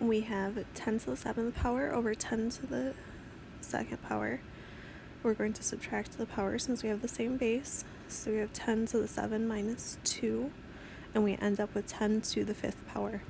we have 10 to the 7th power over 10 to the second power. We're going to subtract the power since we have the same base. So we have 10 to the 7 minus 2, and we end up with 10 to the 5th power.